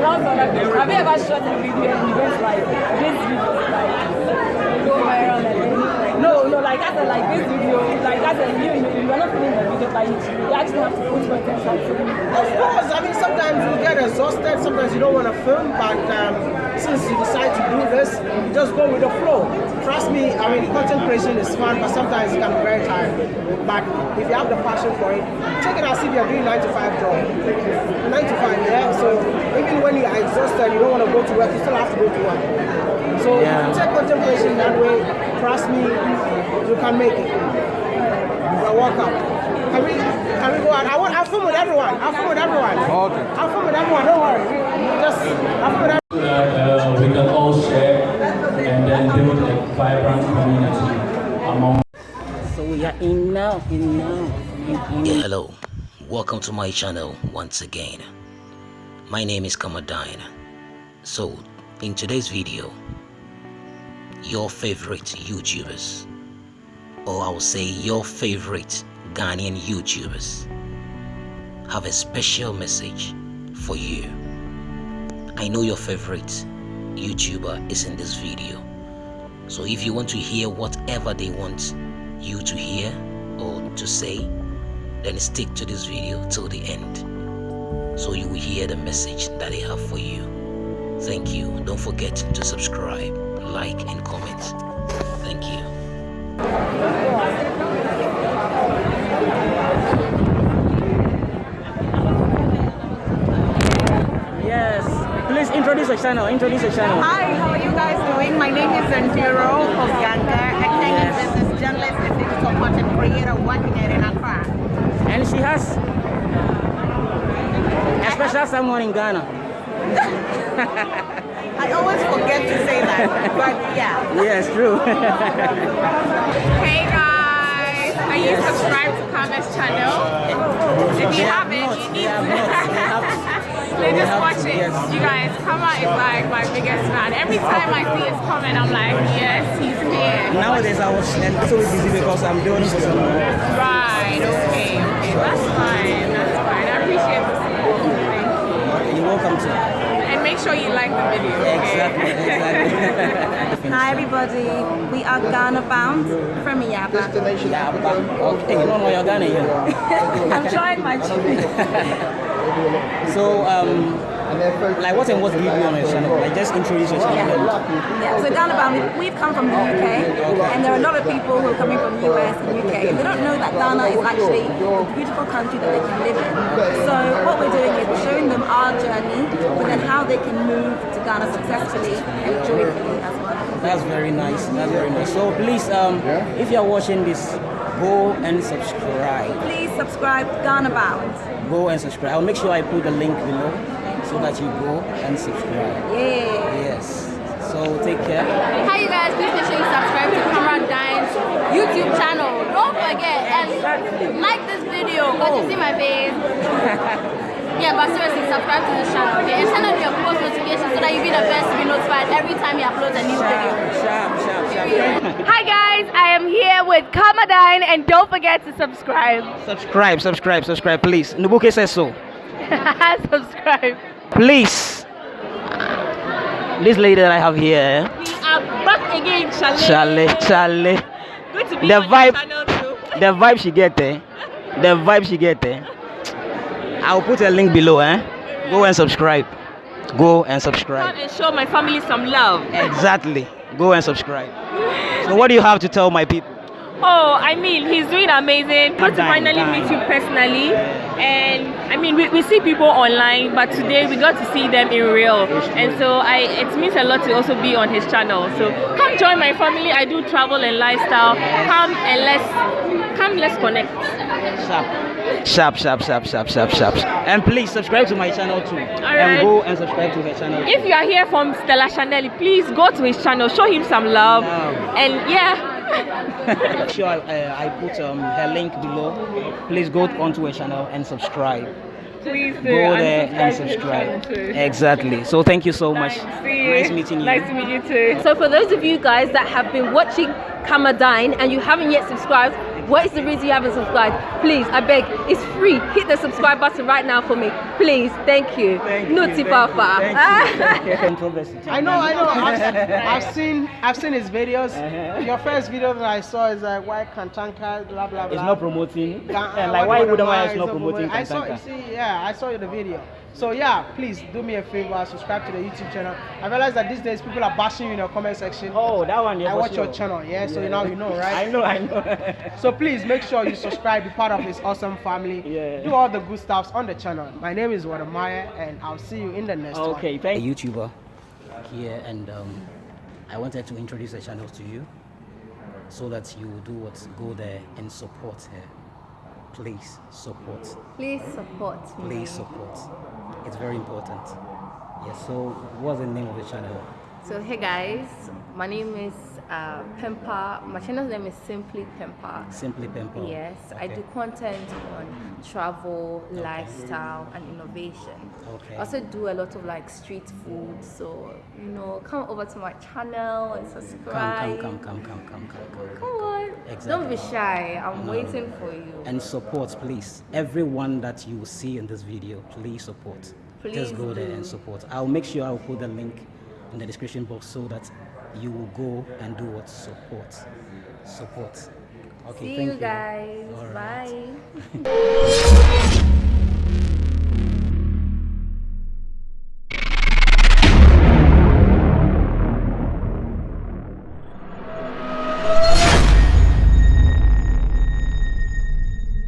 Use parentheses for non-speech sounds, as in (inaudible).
Have you ever shot a video and you went like, this video like, go viral and then, no, no, like that's like this video, like that's a, you, you, you are not filming the video, but you, you actually have to put content out to Of course, I mean sometimes you get exhausted, sometimes you don't want to film, but um, since you decide to do this, you just go with the flow. Trust me, I mean content creation is fun, but sometimes it can be very tiring. But if you have the passion for it, take it as if you're doing 9 to 5 job. 9 to 5, yeah? So even when you are exhausted, you don't want to go to work, you still have to go to work. So Yeah. if you take content creation that way, trust me, you can make it. You're welcome. Can we, can we go out? I want, I'll film with everyone. I'll film with everyone. Okay. I'll film with everyone, don't worry. Just, I'll film with everyone. Uh, that uh, we can all share and then build a vibrant community among So we are in now, in now, in, Yeah, hello. Welcome to my channel once again. My name is Kamadine. So, in today's video, your favorite YouTubers, or I will say your favorite Ghanaian YouTubers, have a special message for you. I know your favorite YouTuber is in this video. So if you want to hear whatever they want you to hear or to say, then stick to this video till the end so you will hear the message that they have for you. Thank you. Don't forget to subscribe, like, and comment. Thank you. Yes. Please introduce your channel. Introduce your channel. Hi, how are you guys doing? My name is Zandiro Obianga. I came Yes. business journalist and digital content creator working here in Accra. And she has a special someone in Ghana. (laughs) I always forget to say that, but yeah. Yes, true. (laughs) Hey guys, are you subscribed to Kama's channel? If you haven't, not, you need have not. They have (laughs) to. They They just watch it. yes. You guys, Kama is like my biggest fan. Every time I see his comment, I'm like, yes, he's here. Nowadays I was so busy because I'm doing for some Right, okay, okay. That's fine, that's fine. I appreciate the support. Thank you. You're welcome to. And make sure you like the video. Okay? Exactly, exactly. (laughs) Hi everybody, we are Ghana bound from Yaba. yeah, but okay, you don't know you're Ghana here. (laughs) I'm trying my (laughs) best. So, um, like what and what do you do on your channel? Like just introduce your channel. Yeah, so Ghana bound, we- we've come from the UK, and there are a lot of people who are coming from the US and UK. They don't know that Ghana is actually a beautiful country that they can live in. So what we're doing is we're showing them our journey, but then how they can move to Ghana successfully and joyfully as well. That's very nice. That's very nice. So please, um, if you're watching this, go and subscribe. Please subscribe to Ghana bound. Go and subscribe. I'll make sure I put the link below so that you go and subscribe. Yeah. Yes. So take care. Hi you guys, please make sure you subscribe to Kamadine's YouTube channel. Don't forget and like this video because you see my face. (laughs) yeah, but seriously, subscribe to this channel, okay? And turn on your post notifications so that you will be the best to be notified every time he upload a new video. Sharp, sharp, sharp. (laughs) Hi guys, I am here with Kamadine and don't forget to subscribe. subscribe, subscribe, subscribe, please. Nubuke says so. (laughs) subscribe. Please. This lady that I have here, eh? We are back again, Charlie, Chalet. Charlie. Good to be The vibe-. The vibe she get there. The vibe she get there. I'll put a link below, eh? Go and subscribe. Go and Come subscribe. and show my family some love. Exactly. Go and subscribe. So what do you have to tell my people? Oh, I mean, he's doing amazing. Good to finally dying. meet you personally. And I mean, we, we see people online, but today we got to see them in real. And so I it means a lot to also be on his channel. So come join my family. I do travel and lifestyle. Come and let's come let's connect. Sharp, sharp, sharp, sharp, sharp, sharp. And please subscribe to my channel too. right. And go and subscribe to her channel. If you are here from Stella Chanel, please go to his channel, show him some love. Wow. And yeah, sure I, uh, I put um, her link below. Please go onto her channel and subscribe. please do. Go there and to his subscribe. channel too. Exactly. So thank you so much. See you. Nice meeting you. Nice to meet you too. So for those of you guys that have been watching Kamadine and you haven't yet subscribed, What is the reason you haven't subscribed? Please, I beg, it's free. Hit the subscribe button right now for me. Please, thank you. Thank Nuti you, Papa. Thank you. (laughs) Controversy. I know, I know. I've, (laughs) I've seen, I've seen his videos. Uh-huh. Your first video that I saw is like why Kantanka, blah blah blah. It's not promoting. Ga- uh, eh, like why the would Why I is not promoting I saw, you Kantanka? see, yeah, I saw the video. So yeah, please do me a favor, subscribe to the YouTube channel. I realize that these days people are bashing you in the comment section. Oh, that one. Yeah, I watch sure. your channel, yeah, so Yeah. now you know, right? (laughs) I know, I know. So please make sure you subscribe, be part of this awesome family. Yeah. Do all the good stuffs on the channel. My name is Wadamaya and I'll see you in the next one. okay, a thank YouTuber here, and um, I wanted to introduce the channel to you so that you do what go there and support her. Please support. Please support me. Please support. It's very important. Yes. So, what's the name of the channel? So hey guys, my name is uh, Pempa. My channel's name is Simply Pempa. Simply Pimple. Yes, I do content on travel, lifestyle, and innovation. Okay. I also do a lot of like street food. So you know, come over to my channel and subscribe. come, come, come, come, come, come, come. Come on. Exactly. Don't be shy. I'm No. waiting for you. And support, please. Everyone that you see in this video, please support. Please Just go there and support. I'll make sure I'll put the link in the description box so that you will go and do what support. Support. Okay, See thank you guys. All right. Bye. (laughs)